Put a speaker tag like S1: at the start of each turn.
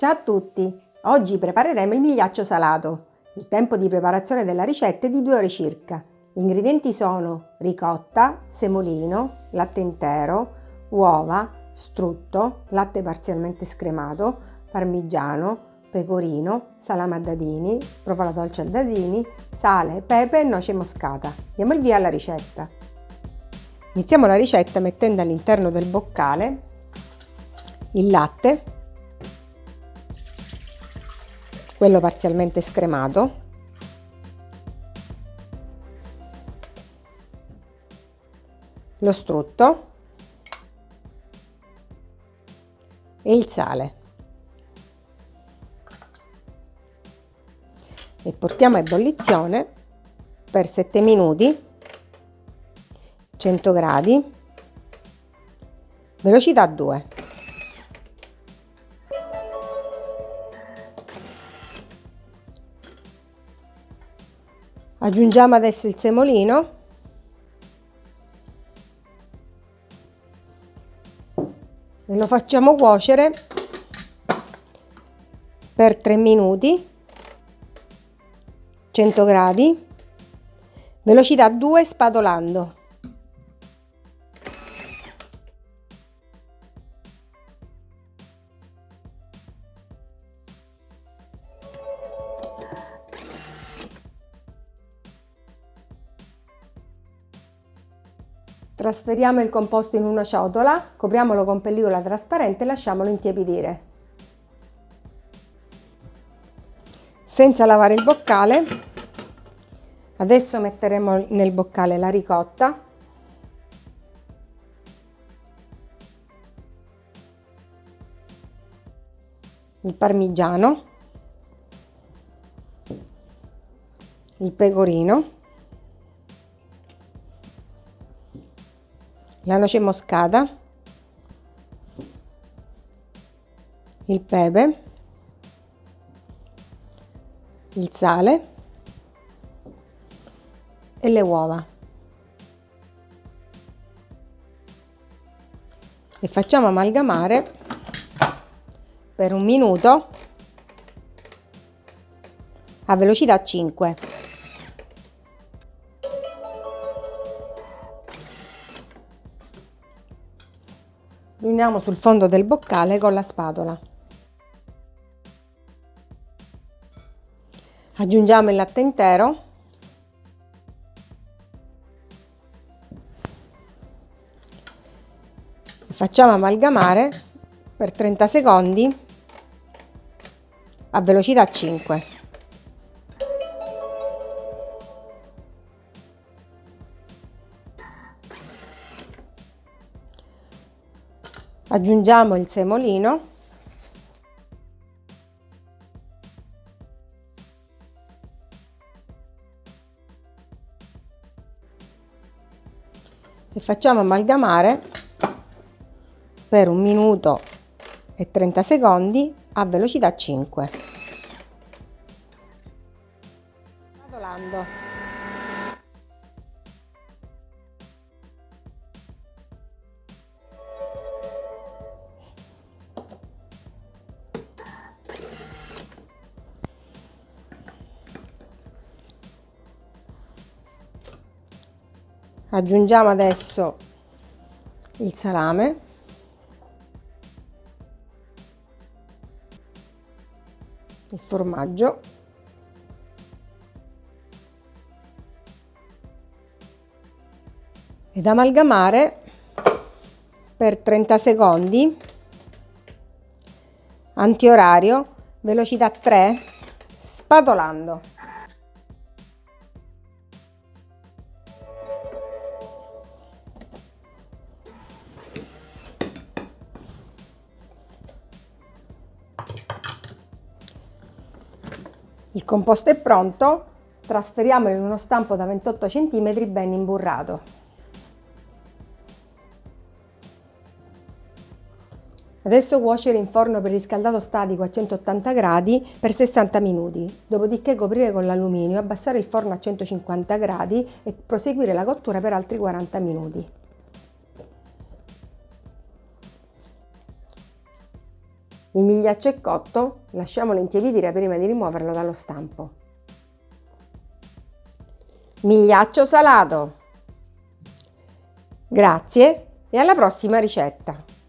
S1: Ciao a tutti! Oggi prepareremo il migliaccio salato. Il tempo di preparazione della ricetta è di 2 ore circa. Gli ingredienti sono ricotta, semolino, latte intero, uova, strutto, latte parzialmente scremato, parmigiano, pecorino, salame a dadini, provola dolce a dadini, sale, pepe e noce moscata. Diamo il via alla ricetta. Iniziamo la ricetta mettendo all'interno del boccale il latte quello parzialmente scremato. Lo strutto. E il sale. E portiamo a ebollizione per 7 minuti 100 gradi velocità 2 Aggiungiamo adesso il semolino. E lo facciamo cuocere per 3 minuti, 100 gradi, velocità 2 spadolando. Trasferiamo il composto in una ciotola, copriamolo con pellicola trasparente e lasciamolo intiepidire. Senza lavare il boccale, adesso metteremo nel boccale la ricotta, il parmigiano, il pecorino, la noce moscata, il pepe, il sale e le uova. E facciamo amalgamare per un minuto a velocità 5. Riuniamo sul fondo del boccale con la spatola. Aggiungiamo il latte intero e facciamo amalgamare per 30 secondi a velocità 5. Aggiungiamo il semolino. E facciamo amalgamare per un minuto e 30 secondi a velocità 5 aggiungiamo adesso il salame. Il formaggio. Ed amalgamare per 30 secondi. Antiorario velocità 3 spatolando Il composto è pronto, trasferiamolo in uno stampo da 28 cm ben imburrato. Adesso cuocere in forno per riscaldato statico a 180 gradi per 60 minuti, dopodiché coprire con l'alluminio, abbassare il forno a 150 gradi e proseguire la cottura per altri 40 minuti. Il migliaccio è cotto, lasciamolo intiepidire prima di rimuoverlo dallo stampo. Migliaccio salato! Grazie e alla prossima ricetta!